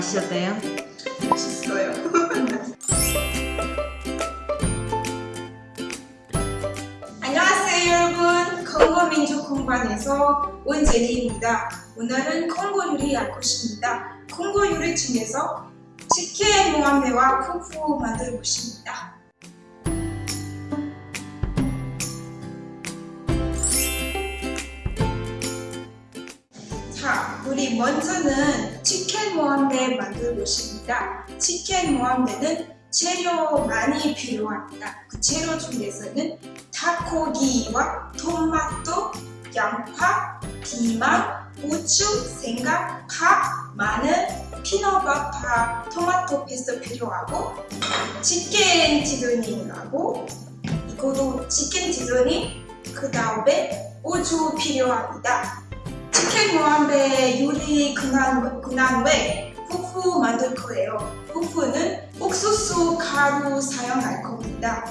어때요? 맛있어요. 안녕하세요 여러분. 콩고 민족 공방에서 원제리입니다. 오늘은 콩고 요리 할 것입니다. 콩고 요리 중에서 치킨 모함배와 푸푸 만들 것입니다. 자, 우리 먼저는 치킨 모함배 만들 것입니다. 치킨 모함배는 재료 많이 필요합니다. 그 재료 중에서는 닭고기와 토마토, 양파, 피망, 고추, 생강, 파, 마늘, peanut butter, 토마토 paste 필요하고 치킨 seasoning하고 이것도 치킨 seasoning 그 다음에 우주 필요합니다. 모함배 요리 근한 외 푸푸 만들 거예요. 푸푸는 옥수수 가루 사용할 겁니다.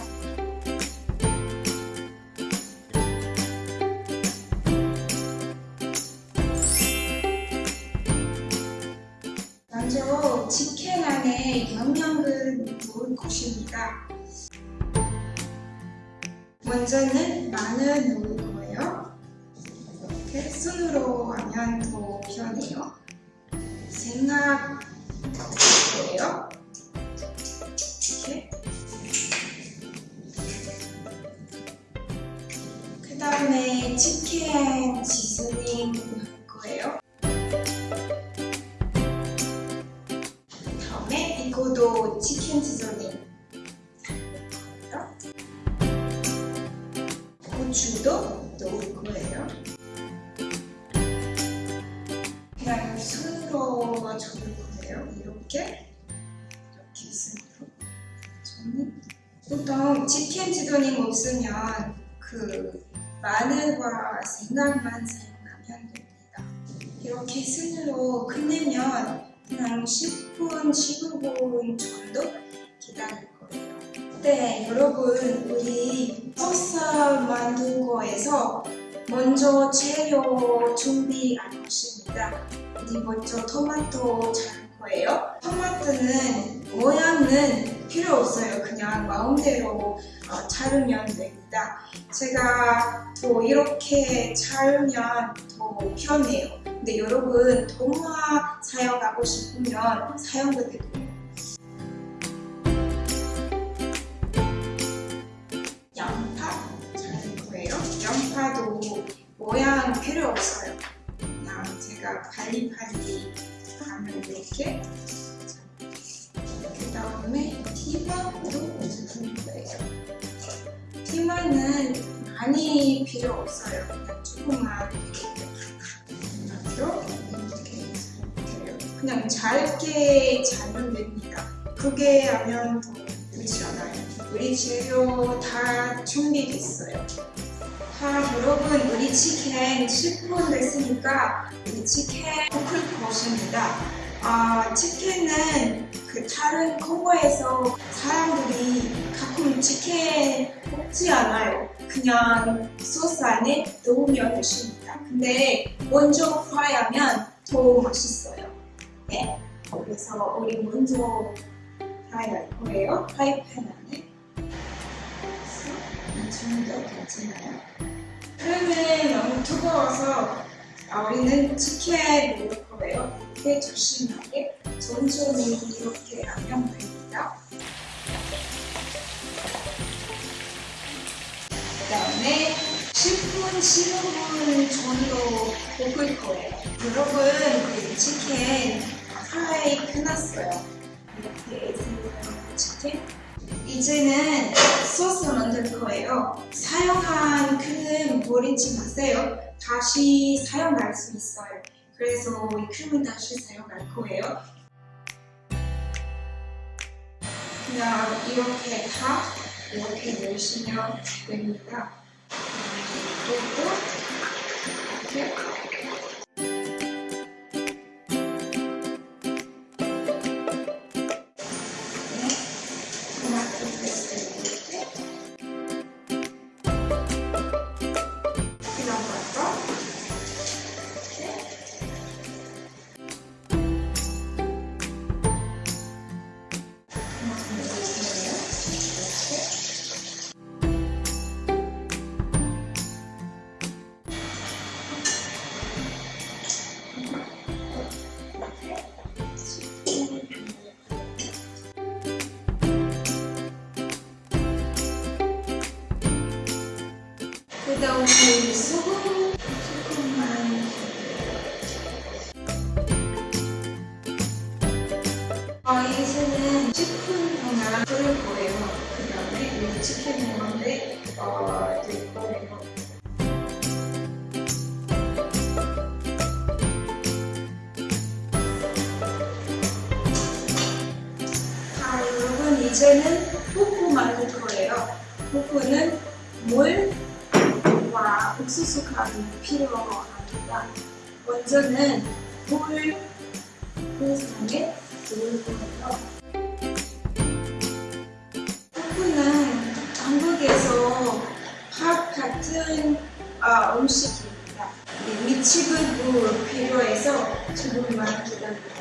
먼저 치킨 안에 영양을 넣을 것입니다. 먼저는 마늘 넣을. 손으로 하면 더 편해요. 생각 거예요. 이렇게. 그 다음에 치킨 시즈닝 할 거예요. 다음에 이거도 치킨 거예요. 고추도 이렇게 이렇게 저는 보통 치킨 지도닝 없으면 그 마늘과 생강만 사용하면 됩니다. 이렇게 손으로 끝내면 그냥 10분, 15분 정도 기다릴 거예요. 네, 여러분 우리 소스 만든 거에서 먼저 재료 준비할 것입니다. 우리 먼저 토마토 자를 거예요. 토마토는 모양은 필요 없어요. 그냥 마음대로 어, 자르면 됩니다. 제가 또 이렇게 자르면 더 편해요. 근데 여러분 도마 사용하고 싶으면 사용해도 돼요. 양파 자를 거예요. 양파도 모양 필요 없어요. 그냥 제가 하면 이렇게 그 다음에 티마도 넣을 거예요. 티마는 많이 필요 없어요. 그냥 조금만 이렇게 이렇게 그냥 잘게 자르면 됩니다. 그게 하면 더 좋지 않아요. 우리 재료 다 준비됐어요. 자, 여러분 우리 치킨 10분 됐으니까 우리 치킨 볶을 것입니다. 아, 치킨은 그 다른 콩고에서 사람들이 가끔 치킨 볶지 않아요. 그냥 소스 안에 넣으면 되십니다. 근데 먼저 프라이하면 더 맛있어요. 네? 그래서 우리 먼저 프라이할 거예요. 프라이팬 안에. 이 정도 괜찮아요. 그러면 너무 뜨거워서 아, 우리는 치킨 넣을 거예요. 이렇게 조심하게 천천히 이렇게 하면 됩니다. 그 다음에 10분, 15분 정도 볶을 거예요. 여러분, 그 치킨 프라이 끝났어요. 이렇게 생긴 치킨. 이제는 소스 만들 거예요. 사용한 크림 버리지 마세요. 다시 사용할 수 있어요. 그래서 이 크림은 다시 사용할 거예요. 그냥 이렇게 다 이렇게 넣으시면 됩니다. 그리고 이렇게 뽀뽀 만들 거예요. 뽀뽀는 물과 옥수수 가루 필요합니다. 먼저는 물, 그 상에 넣을 거예요. 뽀뽀는 한국에서 밥 같은 아, 음식입니다. 네, 미치근도 필요해서 조금만 거예요.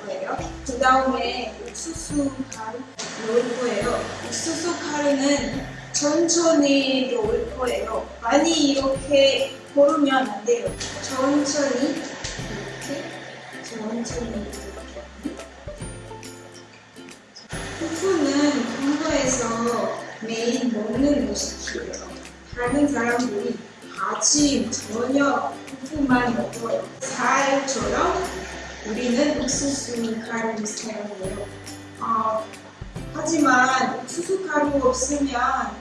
그 다음에 옥수수 가루 넣을 거예요. 옥수수 가루는 천천히 넣을 거예요. 많이 이렇게 고르면 안 돼요. 천천히 이렇게 천천히 이렇게. 후fu는 한국에서 매일 먹는 음식이에요. 다른 사람들이 아침, 저녁 후fu만 먹어요. 살처럼 우리는 옥수수 가루를 사용해요. 어, 하지만 옥수수 가루 없으면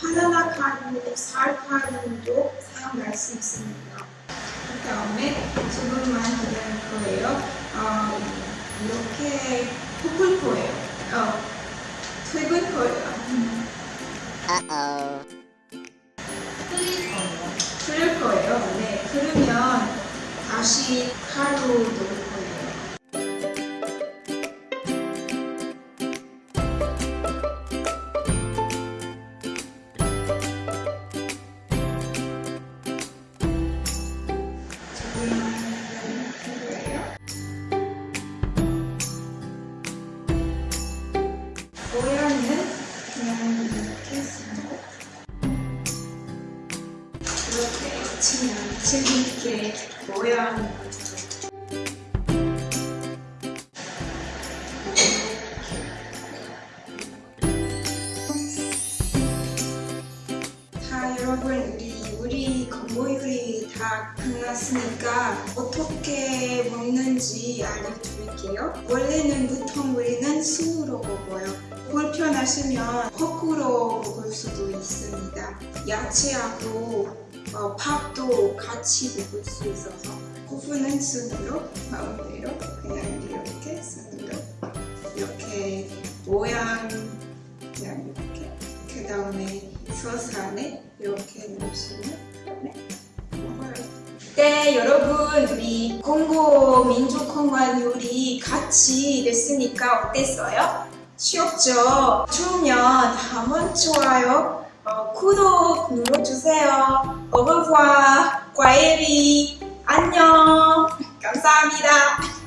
바나나 가루, 쌀 가루도 사용할 수 있습니다. 그 다음에 조금만 기다릴 거예요. 어, 이렇게 볶을 거예요. 어, 튀길 거예요. Uh-oh. 끓일 거예요. 네, 그러면 다시 가루 넣을 재밌게 모양 자 여러분 우리 요리 건보 요리 다 끝났으니까 어떻게 먹는지 알려드릴게요. 원래는 보통 우리는 술로 먹어요. 불편하시면 거꾸로 먹을 수도 있습니다. 야채하고 어, 밥도 같이 먹을 수 있어서 고프는 순으로 마음대로 그냥 이렇게 순으로. 이렇게 모양 그냥 이렇게. 그 다음에 소스 안에 이렇게 넣으시면 네, 여러분 우리 공고 민족공간 요리 같이 됐으니까 어땠어요? 쉬웠죠? 좋으면 한번 좋아요 어, 구독 눌러주세요. 어버과 과일이 안녕. 감사합니다.